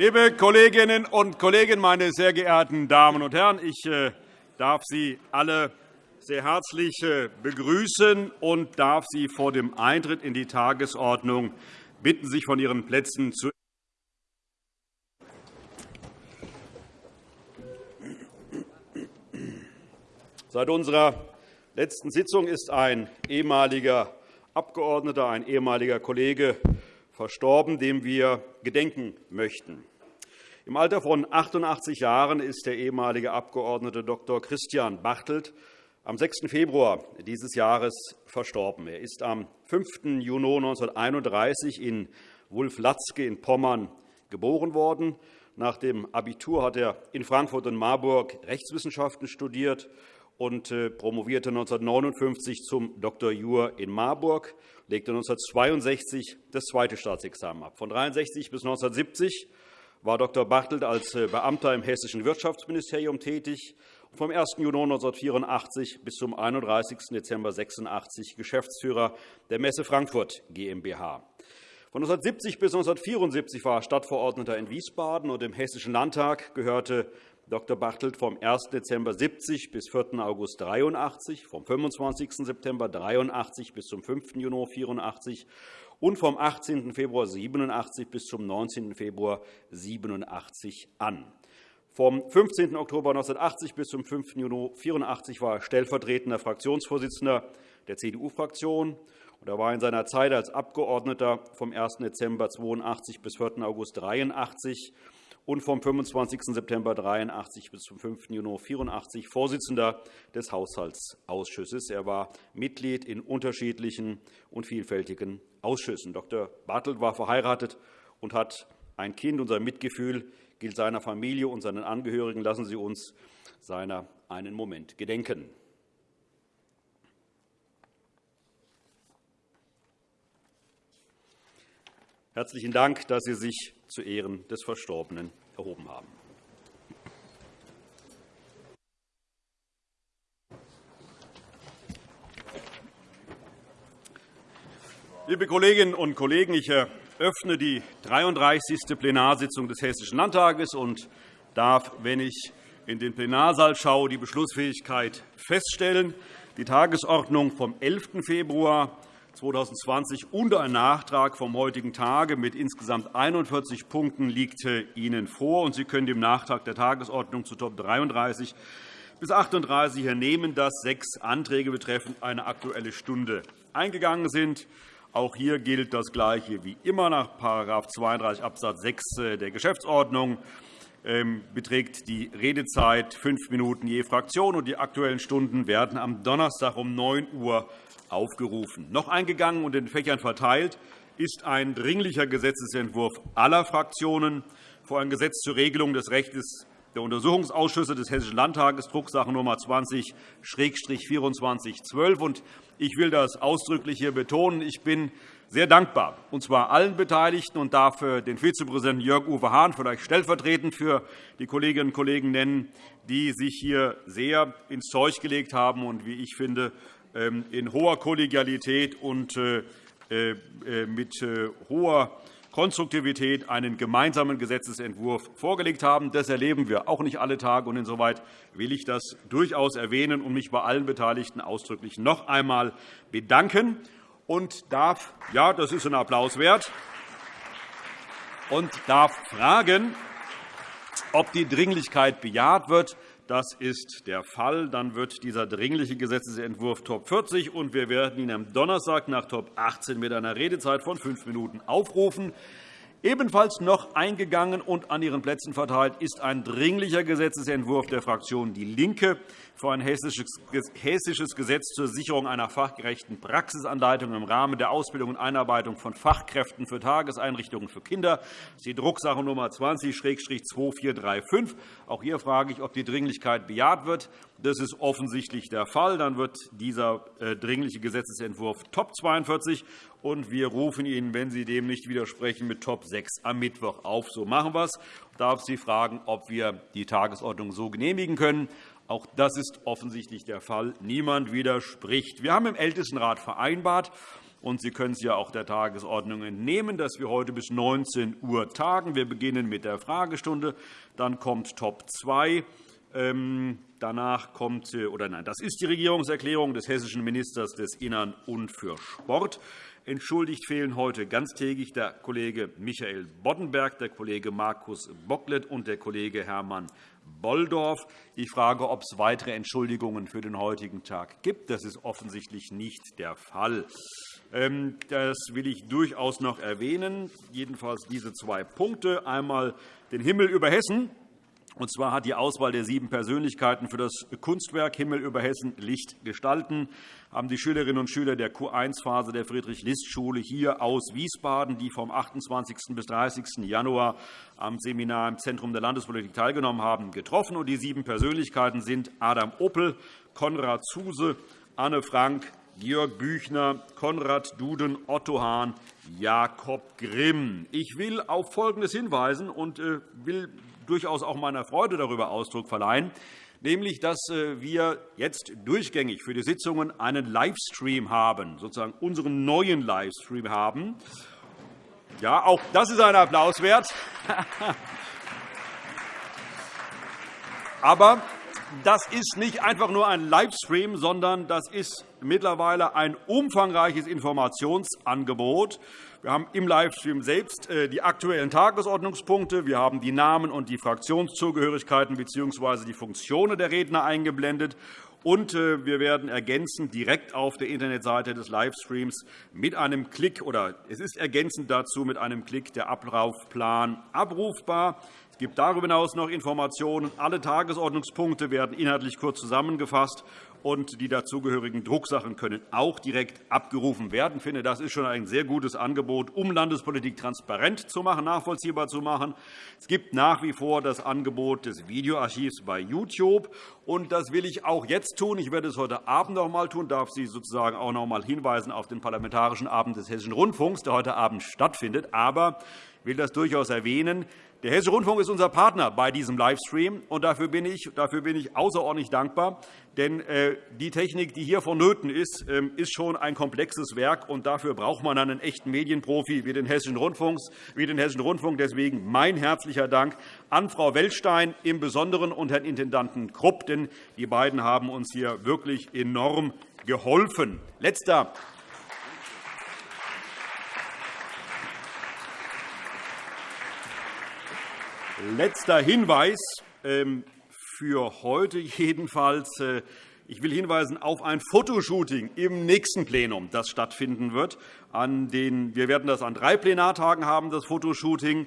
Liebe Kolleginnen und Kollegen, meine sehr geehrten Damen und Herren! Ich äh, darf Sie alle sehr herzlich äh, begrüßen und darf Sie vor dem Eintritt in die Tagesordnung bitten, sich von Ihren Plätzen zu Seit unserer letzten Sitzung ist ein ehemaliger Abgeordneter, ein ehemaliger Kollege verstorben, dem wir gedenken möchten. Im Alter von 88 Jahren ist der ehemalige Abgeordnete Dr. Christian Bartelt am 6. Februar dieses Jahres verstorben. Er ist am 5. Juni 1931 in Wulflatzke in Pommern geboren worden. Nach dem Abitur hat er in Frankfurt und Marburg Rechtswissenschaften studiert und äh, promovierte 1959 zum Dr. Jur in Marburg, legte 1962 das zweite Staatsexamen ab. Von 1963 bis 1970 war Dr. Bartelt als äh, Beamter im Hessischen Wirtschaftsministerium tätig und vom 1. Juni 1984 bis zum 31. Dezember 1986 Geschäftsführer der Messe Frankfurt GmbH. Von 1970 bis 1974 war er Stadtverordneter in Wiesbaden und im Hessischen Landtag gehörte Dr. Bartelt vom 1. Dezember 70 bis 4. August 83, vom 25. September 83 bis zum 5. Juni 84 und vom 18. Februar 87 bis zum 19. Februar 87 an. Vom 15. Oktober 1980 bis zum 5. Juni 84 war er stellvertretender Fraktionsvorsitzender der CDU-Fraktion. Er war in seiner Zeit als Abgeordneter vom 1. Dezember 82 bis 4. August 83 und vom 25. September 1983 bis zum 5. Juni 1984 Vorsitzender des Haushaltsausschusses. Er war Mitglied in unterschiedlichen und vielfältigen Ausschüssen. Dr. Bartelt war verheiratet und hat ein Kind. Unser Mitgefühl gilt seiner Familie und seinen Angehörigen. Lassen Sie uns seiner einen Moment gedenken. Herzlichen Dank, dass Sie sich zu Ehren des Verstorbenen erhoben haben. Liebe Kolleginnen und Kollegen, ich eröffne die 33. Plenarsitzung des Hessischen Landtages und darf, wenn ich in den Plenarsaal schaue, die Beschlussfähigkeit feststellen. Die Tagesordnung vom 11. Februar 2020 und ein Nachtrag vom heutigen Tage mit insgesamt 41 Punkten liegt Ihnen vor. Sie können dem Nachtrag der Tagesordnung zu Top 33 bis 38 entnehmen, dass sechs Anträge betreffend eine Aktuelle Stunde eingegangen sind. Auch hier gilt das Gleiche wie immer nach § 32 Abs. 6 der Geschäftsordnung beträgt die Redezeit fünf Minuten je Fraktion, und die Aktuellen Stunden werden am Donnerstag um 9 Uhr aufgerufen. Noch eingegangen und in Fächern verteilt ist ein dringlicher Gesetzentwurf aller Fraktionen vor ein Gesetz zur Regelung des Rechts der Untersuchungsausschüsse des Hessischen Landtages, Drucksache Nummer 20-2412. Ich will das ausdrücklich hier betonen. Ich bin sehr dankbar, und zwar allen Beteiligten, und darf den Vizepräsidenten Jörg-Uwe Hahn vielleicht stellvertretend für die Kolleginnen und Kollegen nennen, die sich hier sehr ins Zeug gelegt haben und, wie ich finde, ähm, in hoher Kollegialität und äh, äh, mit äh, hoher Konstruktivität einen gemeinsamen Gesetzentwurf vorgelegt haben. Das erleben wir auch nicht alle Tage. und Insoweit will ich das durchaus erwähnen und mich bei allen Beteiligten ausdrücklich noch einmal bedanken und darf, ja, das ist ein Applaus wert, und darf fragen, ob die Dringlichkeit bejaht wird. Das ist der Fall. Dann wird dieser dringliche Gesetzentwurf Top 40, und wir werden ihn am Donnerstag nach Top 18 mit einer Redezeit von fünf Minuten aufrufen. Ebenfalls noch eingegangen und an Ihren Plätzen verteilt ist ein dringlicher Gesetzentwurf der Fraktion DIE LINKE für ein hessisches Gesetz zur Sicherung einer fachgerechten Praxisanleitung im Rahmen der Ausbildung und Einarbeitung von Fachkräften für Tageseinrichtungen für Kinder. Das ist die Drucksache Nummer 20-2435. Auch hier frage ich, ob die Dringlichkeit bejaht wird. Das ist offensichtlich der Fall. Dann wird dieser äh, dringliche Gesetzentwurf Top 42 und wir rufen ihn, wenn Sie dem nicht widersprechen, mit Top 6 am Mittwoch auf. So machen wir es. Ich darf Sie fragen, ob wir die Tagesordnung so genehmigen können. Auch das ist offensichtlich der Fall. Niemand widerspricht. Wir haben im Ältestenrat vereinbart, Und Sie können es ja auch der Tagesordnung entnehmen, dass wir heute bis 19 Uhr tagen. Wir beginnen mit der Fragestunde. Dann kommt Top 2. Ähm, danach kommt, oder nein, das ist die Regierungserklärung des hessischen Ministers des Innern und für Sport. Entschuldigt fehlen heute ganztägig der Kollege Michael Boddenberg, der Kollege Markus Bocklet und der Kollege Hermann Bolldorf. Ich frage, ob es weitere Entschuldigungen für den heutigen Tag gibt. Das ist offensichtlich nicht der Fall. Ähm, das will ich durchaus noch erwähnen, jedenfalls diese zwei Punkte. Einmal den Himmel über Hessen. Und zwar hat die Auswahl der sieben Persönlichkeiten für das Kunstwerk Himmel über Hessen Licht gestalten haben die Schülerinnen und Schüler der Q1-Phase der Friedrich-List-Schule hier aus Wiesbaden, die vom 28. bis 30. Januar am Seminar im Zentrum der Landespolitik teilgenommen haben, getroffen. Die sieben Persönlichkeiten sind Adam Oppel, Konrad Zuse, Anne Frank, Georg Büchner, Konrad Duden, Otto Hahn, Jakob Grimm. Ich will auf Folgendes hinweisen und äh, will durchaus auch meiner Freude darüber Ausdruck verleihen, nämlich dass äh, wir jetzt durchgängig für die Sitzungen einen Livestream haben, sozusagen unseren neuen Livestream haben. Ja, auch das ist ein Applaus wert. Aber das ist nicht einfach nur ein Livestream, sondern das ist mittlerweile ein umfangreiches Informationsangebot. Wir haben im Livestream selbst äh, die aktuellen Tagesordnungspunkte. Wir haben die Namen und die Fraktionszugehörigkeiten bzw. die Funktionen der Redner eingeblendet. Und äh, wir werden ergänzend direkt auf der Internetseite des Livestreams mit einem Klick oder es ist ergänzend dazu mit einem Klick der Ablaufplan abrufbar. Es gibt darüber hinaus noch Informationen. Alle Tagesordnungspunkte werden inhaltlich kurz zusammengefasst und die dazugehörigen Drucksachen können auch direkt abgerufen werden. Ich finde, das ist schon ein sehr gutes Angebot, um Landespolitik transparent zu machen, nachvollziehbar zu machen. Es gibt nach wie vor das Angebot des Videoarchivs bei YouTube. Und das will ich auch jetzt tun. Ich werde es heute Abend noch einmal tun, darf Sie sozusagen auch noch einmal hinweisen auf den Parlamentarischen Abend des Hessischen Rundfunks, der heute Abend stattfindet. Aber ich will das durchaus erwähnen. Der Hessische Rundfunk ist unser Partner bei diesem Livestream, und dafür bin ich, dafür bin ich außerordentlich dankbar. Denn äh, die Technik, die hier vonnöten ist, ähm, ist schon ein komplexes Werk, und dafür braucht man einen echten Medienprofi wie den Hessischen Rundfunk. Wie den Hessischen Rundfunk. Deswegen mein herzlicher Dank an Frau Weltstein im Besonderen und Herrn Intendanten Krupp, denn die beiden haben uns hier wirklich enorm geholfen. Letzter Letzter Hinweis ähm, für heute jedenfalls. Äh, ich will hinweisen auf ein Fotoshooting im nächsten Plenum, das stattfinden wird. wir werden das an drei Plenartagen haben, das Fotoshooting.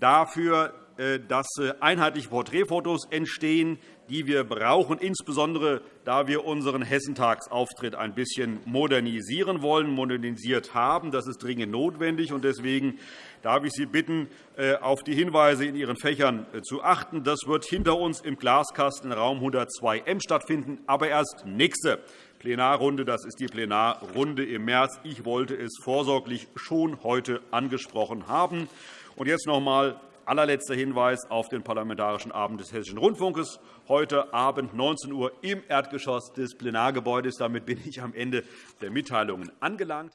Dafür, äh, dass äh, einheitliche Porträtfotos entstehen, die wir brauchen, insbesondere da wir unseren Hessentagsauftritt ein bisschen modernisieren wollen, modernisiert haben. Das ist dringend notwendig. Deswegen darf ich Sie bitten, äh, auf die Hinweise in Ihren Fächern äh, zu achten. Das wird hinter uns im Glaskasten Raum 102M stattfinden, aber erst nächste Plenarrunde. Das ist die Plenarrunde im März. Ich wollte es vorsorglich schon heute angesprochen haben. Und jetzt noch einmal allerletzter Hinweis auf den Parlamentarischen Abend des Hessischen Rundfunks heute Abend 19 Uhr im Erdgeschoss des Plenargebäudes. Damit bin ich am Ende der Mitteilungen angelangt.